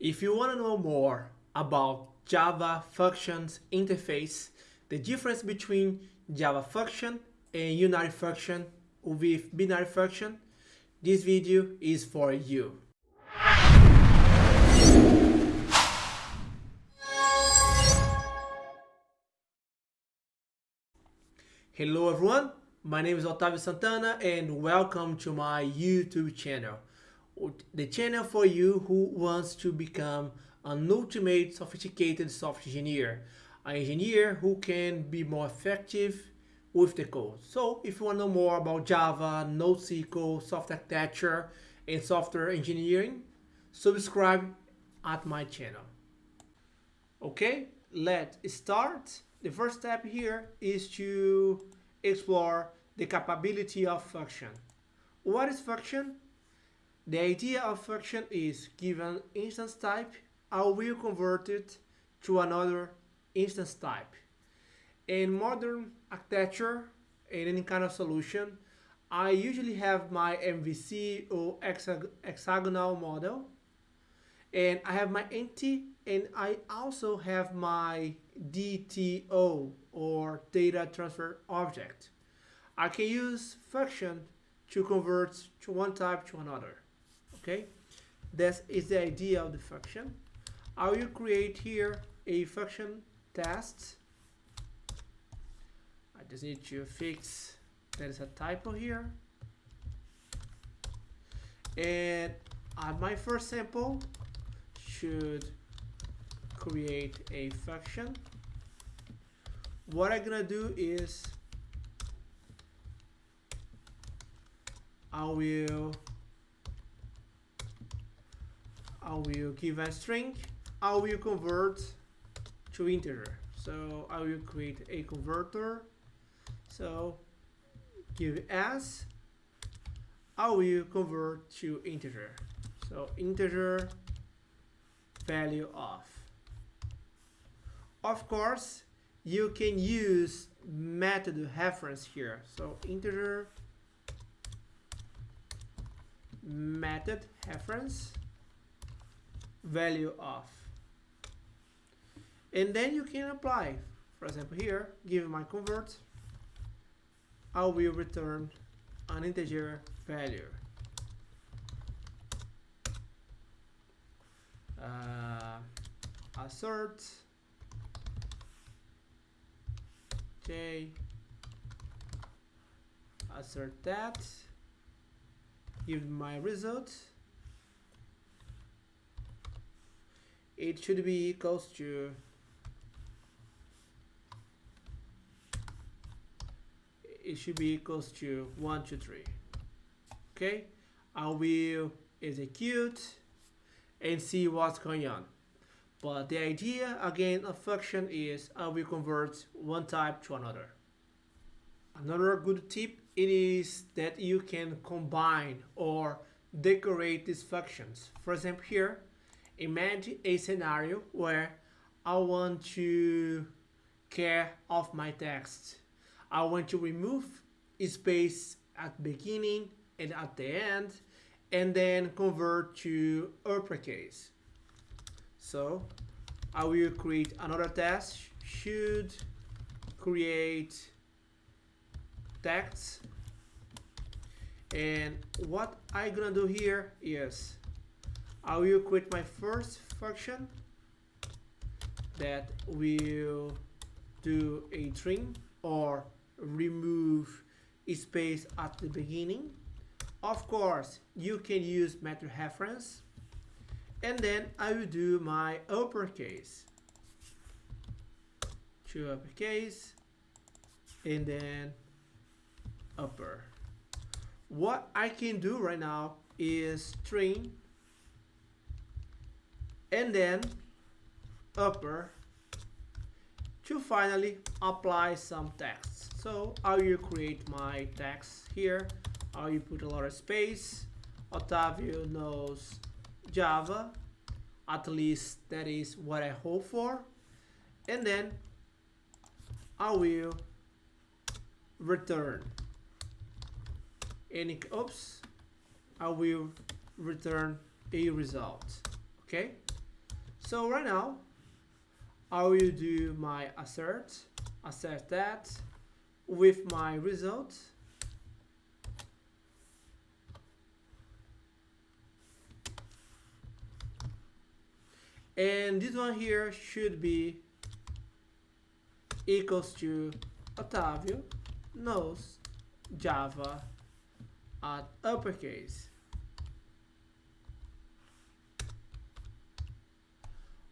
If you want to know more about Java functions interface, the difference between Java function and unary function with binary function, this video is for you. Hello everyone, my name is Otavio Santana and welcome to my YouTube channel. The channel for you who wants to become an ultimate sophisticated software engineer. An engineer who can be more effective with the code. So if you want to know more about Java, NoSQL, software architecture, and software engineering, subscribe at my channel. Okay, let's start. The first step here is to explore the capability of function. What is function? The idea of function is given instance type, I will convert it to another instance type. In modern architecture, in any kind of solution, I usually have my MVC or hexagonal model, and I have my entity, and I also have my DTO or data transfer object. I can use function to convert to one type to another. Okay, this is the idea of the function. I will create here a function test. I just need to fix there is a typo here. And on my first sample should create a function. What I'm gonna do is I will I will give a string I will convert to integer so I will create a converter so give as, I will convert to integer. So integer value of. Of course, you can use method reference here. So integer method reference value of. And then you can apply. For example, here, give my convert I will return an integer value. Uh, assert j assert that give my result it should be equals to it should be equals to 1 to 3 okay? I will execute and see what's going on. But the idea again of function is I will convert one type to another. Another good tip it is that you can combine or decorate these functions. For example here imagine a scenario where I want to care of my text I want to remove space at beginning and at the end and then convert to uppercase. So I will create another test should create text and what I'm gonna do here is I will create my first function that will do a trim or remove space at the beginning. Of course, you can use method reference. And then I will do my uppercase. To uppercase. And then upper. What I can do right now is string and then upper to finally apply some text. So I will create my text here. I will put a lot of space. Otavio knows Java. At least that is what I hope for. And then I will return any oops I will return a result okay So right now, I will do my assert, assert that with my result. And this one here should be equals to Otavio knows Java at uppercase.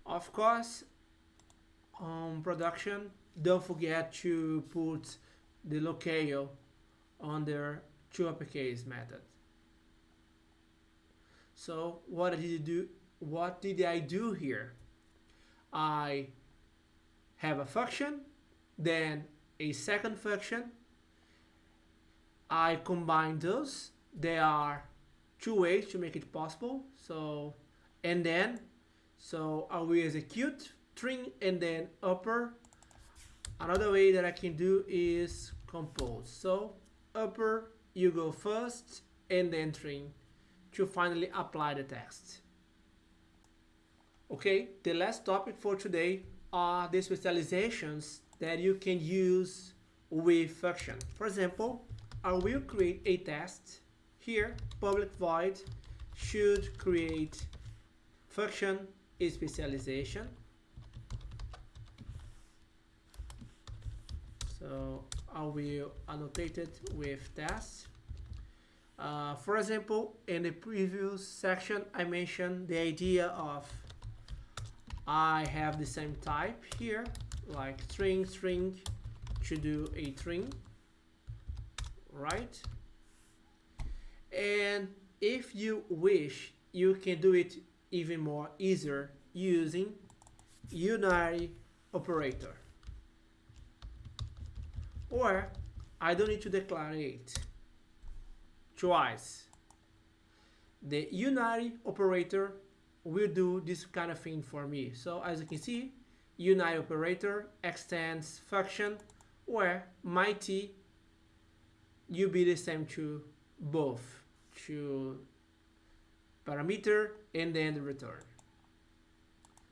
Of course, on production, don't forget to put the locale under to uppercase method. So what did you do? What did I do here? I have a function, then a second function. I combine those. There are two ways to make it possible. So, and then so I will execute string and then upper. Another way that I can do is compose. So upper, you go first and then string to finally apply the test. Okay, the last topic for today are the specializations that you can use with function. For example, I will create a test here, public void should create function specialization. So I will annotate it with test. Uh, for example, in the previous section, I mentioned the idea of I have the same type here, like string, string, to do a string, right? And if you wish, you can do it even more easier using unary operator. Or I don't need to declare it twice. The unary operator will do this kind of thing for me. So as you can see, unary operator extends function where my t will be the same to both to parameter and then the return.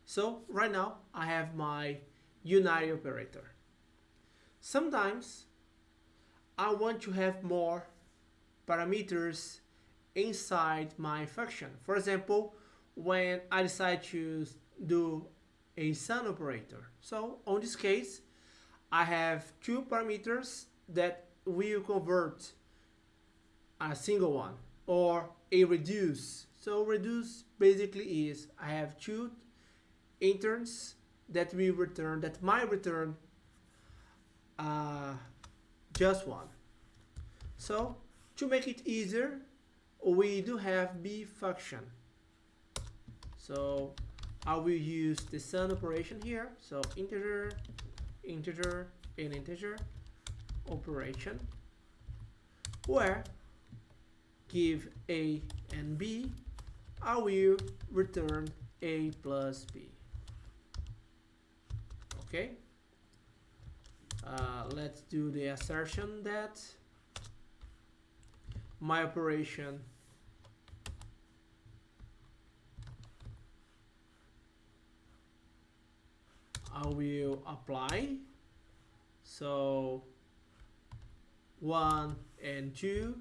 So right now I have my unary operator. Sometimes I want to have more parameters inside my function. For example, when I decide to do a sum operator. So on this case, I have two parameters that will convert a single one or a reduce so reduce basically is I have two interns that we return that might return uh, just one. So to make it easier, we do have BiFunction. So I will use the sum operation here. So integer, integer, and integer operation where give a and b I will return a plus b. Okay. Uh, let's do the assertion that my operation I will apply so 1 and 2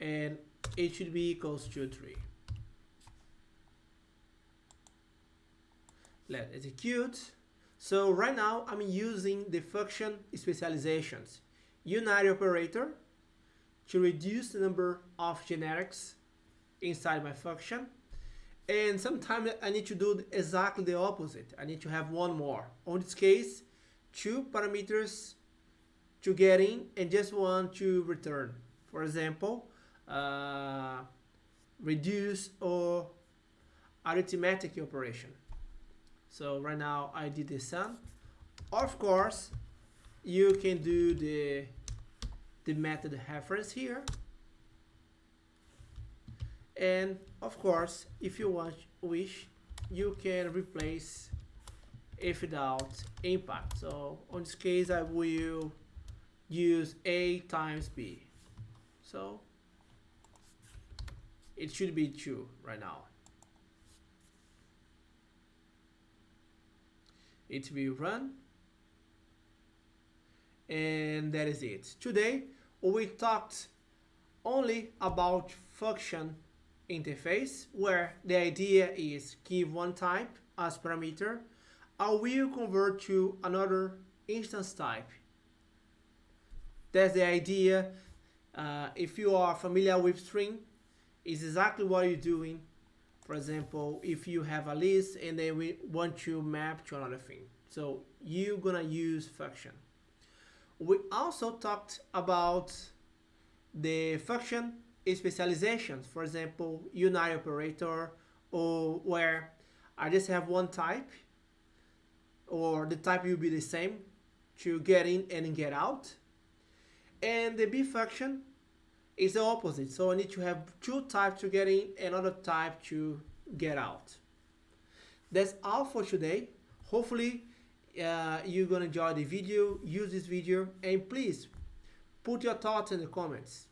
and it should be equals to 3 Let's execute. So right now I'm using the function specializations, unary operator to reduce the number of generics inside my function. And sometimes I need to do exactly the opposite. I need to have one more. On this case, two parameters to get in and just one to return. For example, uh, reduce or arithmetic operation. So right now I did the sum. Of course, you can do the the method reference here. And of course, if you want wish, you can replace if without impact. So on this case, I will use A times B. So it should be 2 right now. It will run. And that is it. Today we talked only about function interface where the idea is give one type as parameter. I will convert to another instance type. That's the idea. Uh, if you are familiar with string is exactly what you're doing for example if you have a list and then we want to map to another thing. So you're gonna use function. We also talked about the function specializations. For example unary operator or where I just have one type or the type will be the same to get in and get out. And the BiFunction is the opposite. So I need to have two types to get in, another type to get out. That's all for today. Hopefully uh, you're gonna enjoy the video, use this video, and please put your thoughts in the comments.